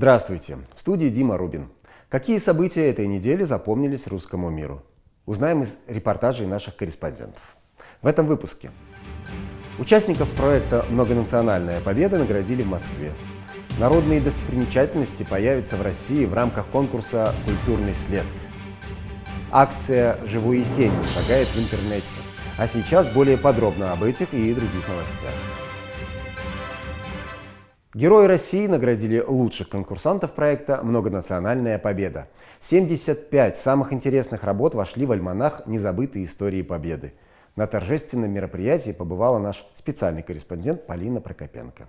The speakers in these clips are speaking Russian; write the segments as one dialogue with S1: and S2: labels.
S1: Здравствуйте! В студии Дима Рубин. Какие события этой недели запомнились русскому миру? Узнаем из репортажей наших корреспондентов. В этом выпуске. Участников проекта «Многонациональная победа» наградили в Москве. Народные достопримечательности появятся в России в рамках конкурса «Культурный след». Акция «Живой Есенин» шагает в интернете. А сейчас более подробно об этих и других новостях. Герои России наградили лучших конкурсантов проекта «Многонациональная победа». 75 самых интересных работ вошли в альманах «Незабытые истории Победы». На торжественном мероприятии побывала наш специальный корреспондент Полина Прокопенко.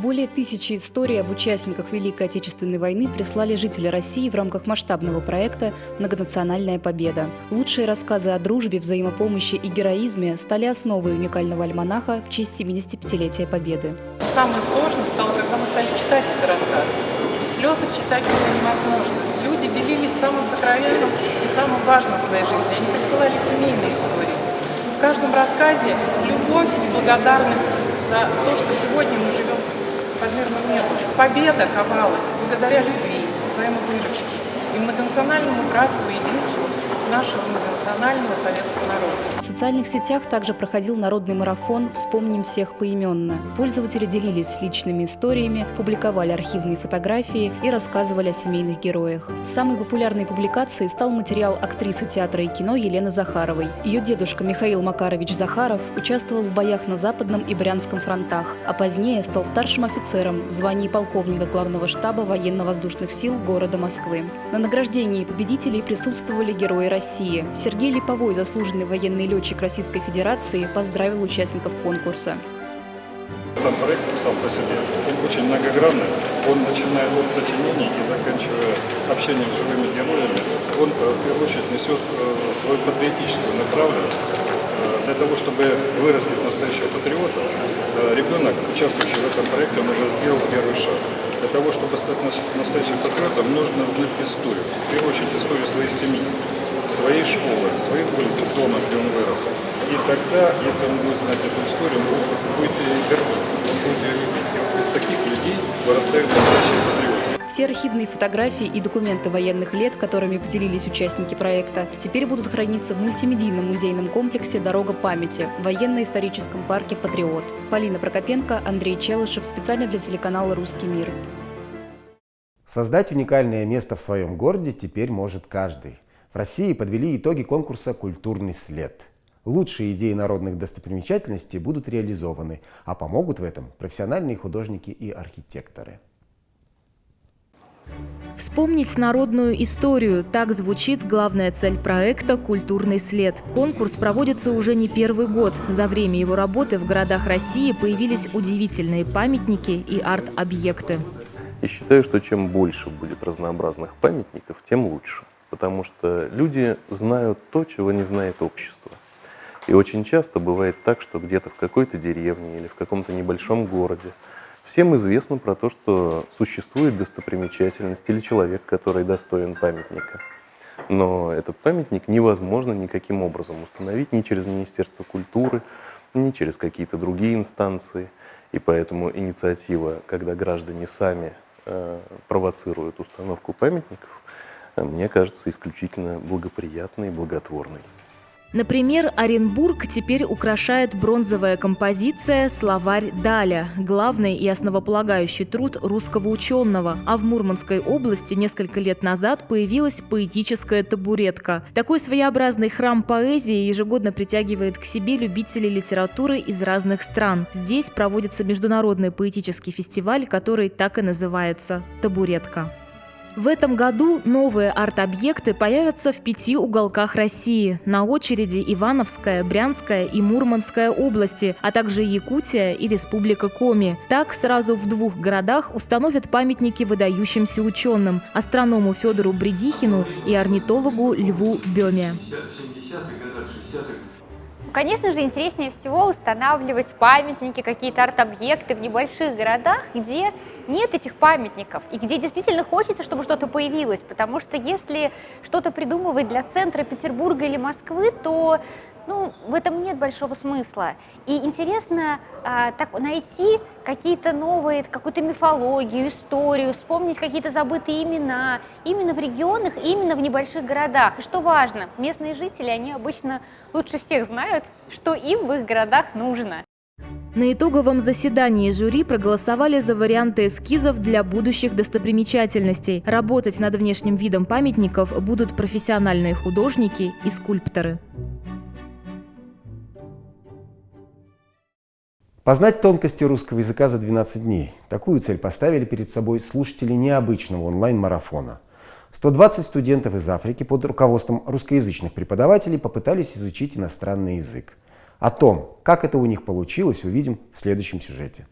S2: Более тысячи историй об участниках Великой Отечественной войны прислали жители России в рамках масштабного проекта «Многонациональная победа». Лучшие рассказы о дружбе, взаимопомощи и героизме стали основой уникального альманаха в честь 75-летия Победы.
S3: Самое сложное стало, когда мы стали читать эти рассказы. Без слез их читать было невозможно. Люди делились самым сокровенным и самым важным в своей жизни. Они присылали семейные истории. В каждом рассказе любовь и благодарность за то, что сегодня мы небу. Победа ковалась благодаря любви, взаимовыручке и многонациональному братству и единству нашего многонационального советского народа.
S2: В социальных сетях также проходил народный марафон «Вспомним всех поименно». Пользователи делились личными историями, публиковали архивные фотографии и рассказывали о семейных героях. Самой популярной публикацией стал материал актрисы театра и кино Елены Захаровой. Ее дедушка Михаил Макарович Захаров участвовал в боях на Западном и Брянском фронтах, а позднее стал старшим офицером в звании полковника главного штаба военно-воздушных сил города Москвы. На награждении победителей присутствовали герои России России. Сергей Липовой, заслуженный военный летчик Российской Федерации, поздравил участников конкурса.
S4: Сам проект сам по себе, он очень многогранный. Он, начиная от сочинений и заканчивая общением с живыми героями, он, э, в первую очередь, несет э, свою патриотическую направленность. Э, для того, чтобы вырастить настоящего патриота, ребенок, участвующий в этом проекте, он уже сделал первый шаг. Для того, чтобы стать настоящим патриотом, нужно знать историю. В первую очередь, историю своей семьи своей школы, своей улицы, дома, где он вырос. И тогда, если он будет знать эту историю, он будет гордиться, он будет ее любить. И вот из таких людей вырастают настоящие патриоты.
S2: Все архивные фотографии и документы военных лет, которыми поделились участники проекта, теперь будут храниться в мультимедийном музейном комплексе «Дорога памяти» в военно-историческом парке «Патриот». Полина Прокопенко, Андрей Челышев, специально для телеканала «Русский мир».
S1: Создать уникальное место в своем городе теперь может каждый. В России подвели итоги конкурса «Культурный след». Лучшие идеи народных достопримечательностей будут реализованы, а помогут в этом профессиональные художники и архитекторы.
S5: Вспомнить народную историю – так звучит главная цель проекта «Культурный след». Конкурс проводится уже не первый год. За время его работы в городах России появились удивительные памятники и арт-объекты.
S6: И считаю, что чем больше будет разнообразных памятников, тем лучше потому что люди знают то, чего не знает общество. И очень часто бывает так, что где-то в какой-то деревне или в каком-то небольшом городе всем известно про то, что существует достопримечательность или человек, который достоин памятника. Но этот памятник невозможно никаким образом установить ни через Министерство культуры, ни через какие-то другие инстанции. И поэтому инициатива, когда граждане сами э, провоцируют установку памятников, мне кажется исключительно благоприятной и благотворной.
S5: Например, Оренбург теперь украшает бронзовая композиция «Словарь Даля» – главный и основополагающий труд русского ученого. А в Мурманской области несколько лет назад появилась поэтическая табуретка. Такой своеобразный храм поэзии ежегодно притягивает к себе любителей литературы из разных стран. Здесь проводится международный поэтический фестиваль, который так и называется «Табуретка». В этом году новые арт-объекты появятся в пяти уголках России. На очереди Ивановская, Брянская и Мурманская области, а также Якутия и Республика Коми. Так, сразу в двух городах установят памятники выдающимся ученым – астроному Федору Бредихину и орнитологу Льву Беме.
S7: Конечно же, интереснее всего устанавливать памятники, какие-то арт-объекты в небольших городах, где нет этих памятников и где действительно хочется, чтобы что-то появилось. Потому что если что-то придумывать для центра Петербурга или Москвы, то ну, в этом нет большого смысла. И интересно а, так, найти какие-то новые, какую-то мифологию, историю, вспомнить какие-то забытые имена именно в регионах, именно в небольших городах. И что важно, местные жители, они обычно лучше всех знают, что им в их городах нужно.
S5: На итоговом заседании жюри проголосовали за варианты эскизов для будущих достопримечательностей. Работать над внешним видом памятников будут профессиональные художники и скульпторы.
S1: Познать тонкости русского языка за 12 дней. Такую цель поставили перед собой слушатели необычного онлайн-марафона. 120 студентов из Африки под руководством русскоязычных преподавателей попытались изучить иностранный язык. О том, как это у них получилось, увидим в следующем сюжете.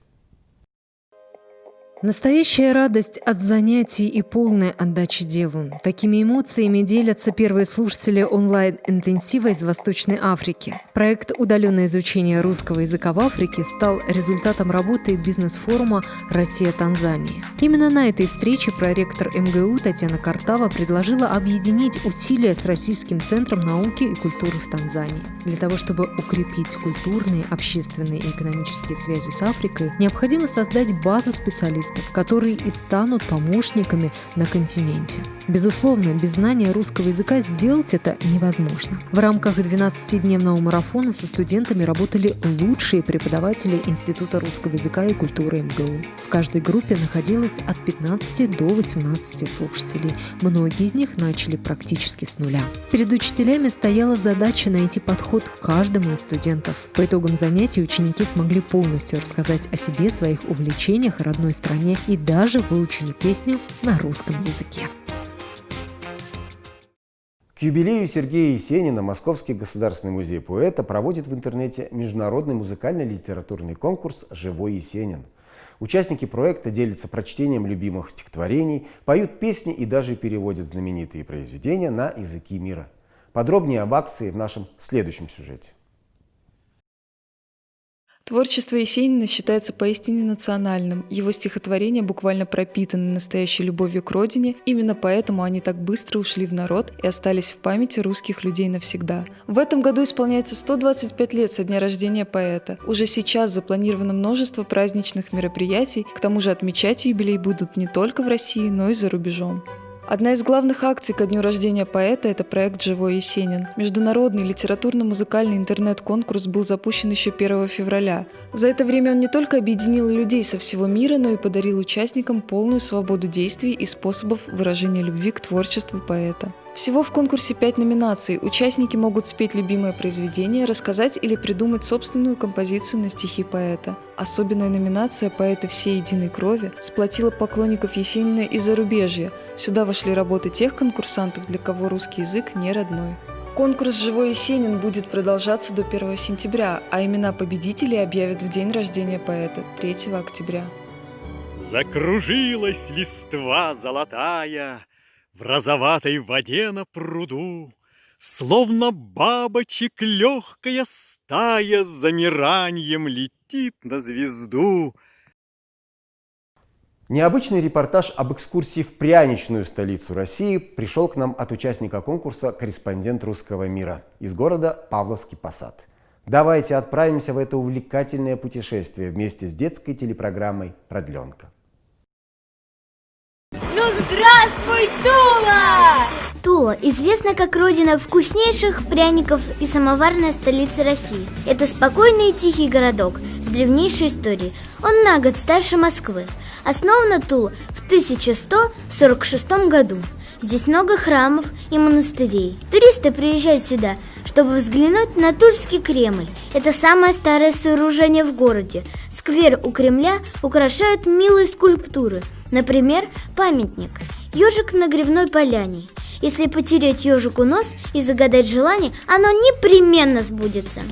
S8: Настоящая радость от занятий и полная отдача делу. Такими эмоциями делятся первые слушатели онлайн-интенсива из Восточной Африки. Проект «Удаленное изучение русского языка в Африке» стал результатом работы бизнес-форума «Россия-Танзания». Именно на этой встрече проректор МГУ Татьяна Картава предложила объединить усилия с Российским центром науки и культуры в Танзании. Для того, чтобы укрепить культурные, общественные и экономические связи с Африкой, необходимо создать базу специалистов специалистов, которые и станут помощниками на континенте. Безусловно, без знания русского языка сделать это невозможно. В рамках 12-дневного марафона со студентами работали лучшие преподаватели Института русского языка и культуры МГУ. В каждой группе находилось от 15 до 18 слушателей. Многие из них начали практически с нуля. Перед учителями стояла задача найти подход к каждому из студентов. По итогам занятий ученики смогли полностью рассказать о себе, своих увлечениях родной стране стране и даже выучили песню на русском языке.
S1: К юбилею Сергея Есенина Московский государственный музей поэта проводит в интернете международный музыкально-литературный конкурс «Живой Есенин». Участники проекта делятся прочтением любимых стихотворений, поют песни и даже переводят знаменитые произведения на языки мира. Подробнее об акции в нашем следующем сюжете.
S9: Творчество Есенина считается поистине национальным. Его стихотворения буквально пропитаны настоящей любовью к родине. Именно поэтому они так быстро ушли в народ и остались в памяти русских людей навсегда. В этом году исполняется 125 лет со дня рождения поэта. Уже сейчас запланировано множество праздничных мероприятий. К тому же отмечать юбилей будут не только в России, но и за рубежом. Одна из главных акций ко дню рождения поэта – это проект «Живой Есенин». Международный литературно-музыкальный интернет-конкурс был запущен еще 1 февраля. За это время он не только объединил людей со всего мира, но и подарил участникам полную свободу действий и способов выражения любви к творчеству поэта. Всего в конкурсе пять номинаций. Участники могут спеть любимое произведение, рассказать или придумать собственную композицию на стихи поэта. Особенная номинация «Поэты всей единой крови» сплотила поклонников Есенина и зарубежья. Сюда вошли работы тех конкурсантов, для кого русский язык не родной. Конкурс «Живой Есенин» будет продолжаться до 1 сентября, а имена победителей объявят в день рождения поэта, 3 октября.
S10: Закружилась листва золотая, в розоватой воде на пруду, Словно бабочек легкая стая С замиранием летит на звезду.
S1: Необычный репортаж об экскурсии в пряничную столицу России пришел к нам от участника конкурса «Корреспондент русского мира» из города Павловский Посад. Давайте отправимся в это увлекательное путешествие вместе с детской телепрограммой «Продленка».
S11: Здравствуй, Тула! Тула известна как родина вкуснейших пряников и самоварная столица России. Это спокойный и тихий городок с древнейшей историей. Он на год старше Москвы. Основана Тула в 1146 году. Здесь много храмов и монастырей. Туристы приезжают сюда, чтобы взглянуть на Тульский Кремль. Это самое старое сооружение в городе. Сквер у Кремля украшают милые скульптуры – Например, памятник «Ежик на грибной поляне». Если потереть ежику нос и загадать желание, оно непременно сбудется.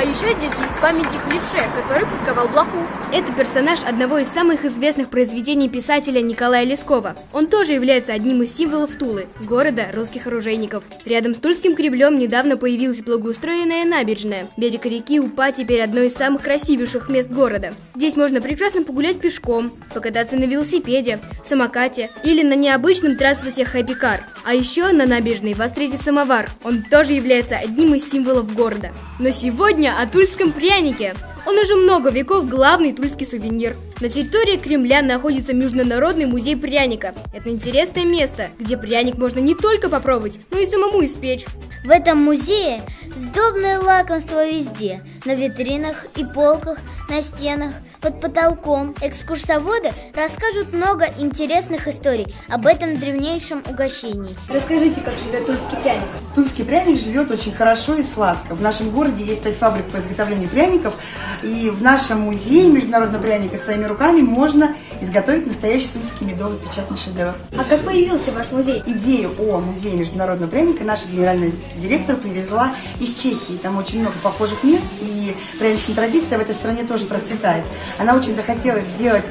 S12: А еще здесь есть памятник левше, который подковал блоху. Это персонаж одного из самых известных произведений писателя Николая Лескова. Он тоже является одним из символов Тулы, города русских оружейников. Рядом с Тульским Кремлем недавно появилась благоустроенная набережная. Берег реки Упа теперь одно из самых красивейших мест города. Здесь можно прекрасно погулять пешком, покататься на велосипеде, самокате или на необычном транспорте хайпикар. А еще на набережной вас встретит самовар. Он тоже является одним из символов города. Но сегодня о тульском прянике. Он уже много веков главный тульский сувенир. На территории Кремля находится Международный музей пряника. Это интересное место, где пряник можно не только попробовать, но и самому испечь.
S11: В этом музее сдобное лакомство везде, на витринах и полках, на стенах, под потолком. Экскурсоводы расскажут много интересных историй об этом древнейшем угощении.
S13: Расскажите, как живет тульский пряник.
S14: Тульский пряник живет очень хорошо и сладко. В нашем городе есть пять фабрик по изготовлению пряников, и в нашем музее международного пряника своими руками можно изготовить настоящий тульский медовый печатный шедевр.
S12: А как появился ваш музей?
S14: Идею о музее международного пряника наша генеральная директор привезла из Чехии. Там очень много похожих мест, и пряничная традиция в этой стране тоже процветает. Она очень захотела сделать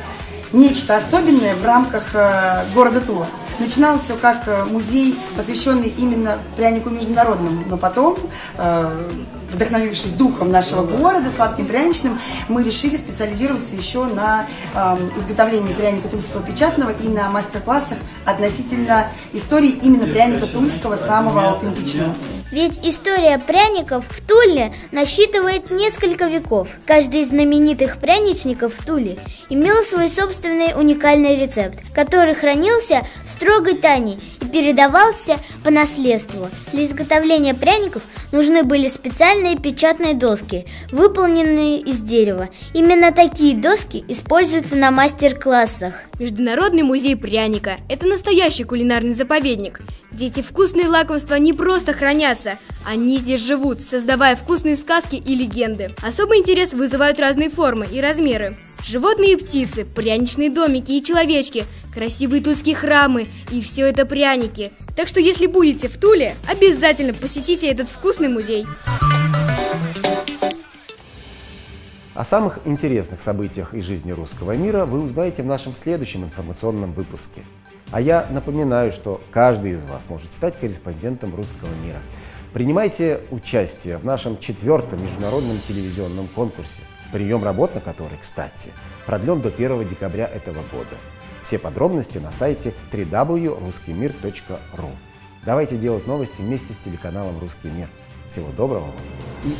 S14: нечто особенное в рамках э, города Тула. Начиналось все как э, музей, посвященный именно прянику международному, но потом, э, вдохновившись духом нашего города, сладким пряничным, мы решили специализироваться еще на э, изготовлении пряника тульского печатного и на мастер-классах относительно истории именно пряника тульского, самого аутентичного.
S11: Ведь история пряников в Туле насчитывает несколько веков. Каждый из знаменитых пряничников в Туле имел свой собственный уникальный рецепт, который хранился в строгой тайне и передавался по наследству. Для изготовления пряников нужны были специальные печатные доски, выполненные из дерева. Именно такие доски используются на мастер-классах.
S12: Международный музей пряника – это настоящий кулинарный заповедник. где эти вкусные лакомства не просто хранятся, они здесь живут, создавая вкусные сказки и легенды. Особый интерес вызывают разные формы и размеры. Животные и птицы, пряничные домики и человечки, красивые тульские храмы и все это пряники. Так что если будете в Туле, обязательно посетите этот вкусный музей.
S1: О самых интересных событиях из жизни русского мира вы узнаете в нашем следующем информационном выпуске. А я напоминаю, что каждый из вас может стать корреспондентом русского мира. Принимайте участие в нашем четвертом международном телевизионном конкурсе, прием работ на который, кстати, продлен до 1 декабря этого года. Все подробности на сайте www.ruskimir.ru. Давайте делать новости вместе с телеканалом «Русский мир». Всего доброго вам и